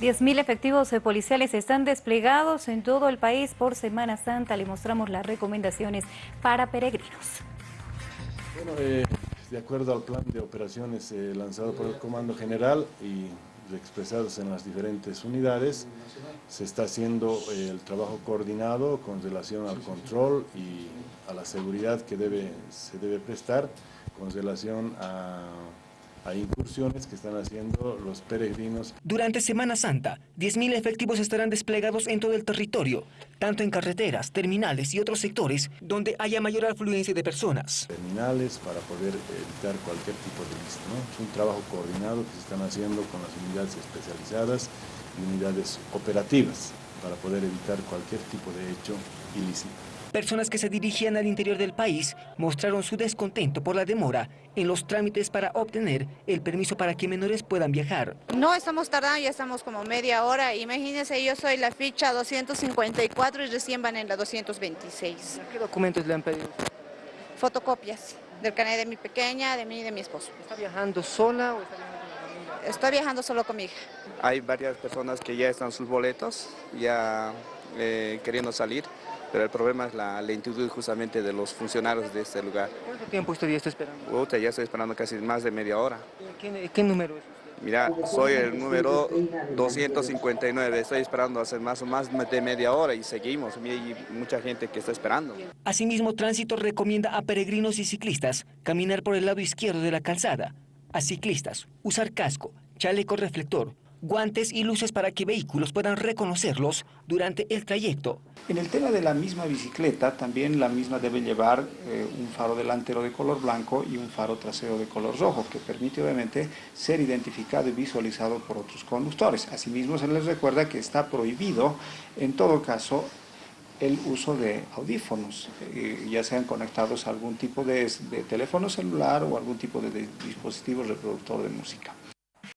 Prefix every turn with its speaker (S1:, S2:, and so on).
S1: 10.000 efectivos policiales están desplegados en todo el país por Semana Santa. Le mostramos las recomendaciones para peregrinos.
S2: Bueno, eh, de acuerdo al plan de operaciones eh, lanzado por el Comando General y expresados en las diferentes unidades, se está haciendo eh, el trabajo coordinado con relación al control y a la seguridad que se debe prestar con relación a hay incursiones que están haciendo los peregrinos.
S3: Durante Semana Santa, 10.000 efectivos estarán desplegados en todo el territorio, tanto en carreteras, terminales y otros sectores donde haya mayor afluencia de personas.
S2: Terminales para poder evitar cualquier tipo de lista. Es un trabajo coordinado que se están haciendo con las unidades especializadas y unidades operativas para poder evitar cualquier tipo de hecho ilícito.
S3: Personas que se dirigían al interior del país mostraron su descontento por la demora en los trámites para obtener el permiso para que menores puedan viajar.
S4: No estamos tardando, ya estamos como media hora. Imagínense, yo soy la ficha 254 y recién van en la 226.
S3: ¿Qué documentos le han pedido?
S4: Fotocopias del canal de mi pequeña, de mí y de mi esposo.
S3: ¿Está viajando sola o está viajando?
S4: Estoy viajando solo con mi hija.
S5: Hay varias personas que ya están sus boletos, ya eh, queriendo salir pero el problema es la lentitud justamente de los funcionarios de este lugar.
S3: ¿Cuánto tiempo usted ya está esperando?
S5: Uta, ya estoy esperando casi más de media hora.
S3: ¿Qué, qué número es usted?
S5: Mira, soy el número 259, estoy esperando hace más o más de media hora y seguimos, hay mucha gente que está esperando.
S3: Asimismo, Tránsito recomienda a peregrinos y ciclistas caminar por el lado izquierdo de la calzada, a ciclistas usar casco, chaleco reflector, guantes y luces para que vehículos puedan reconocerlos durante el trayecto.
S6: En el tema de la misma bicicleta, también la misma debe llevar eh, un faro delantero de color blanco y un faro trasero de color rojo, que permite obviamente ser identificado y visualizado por otros conductores. Asimismo, se les recuerda que está prohibido, en todo caso, el uso de audífonos, eh, ya sean conectados a algún tipo de, de teléfono celular o algún tipo de dispositivo reproductor de música.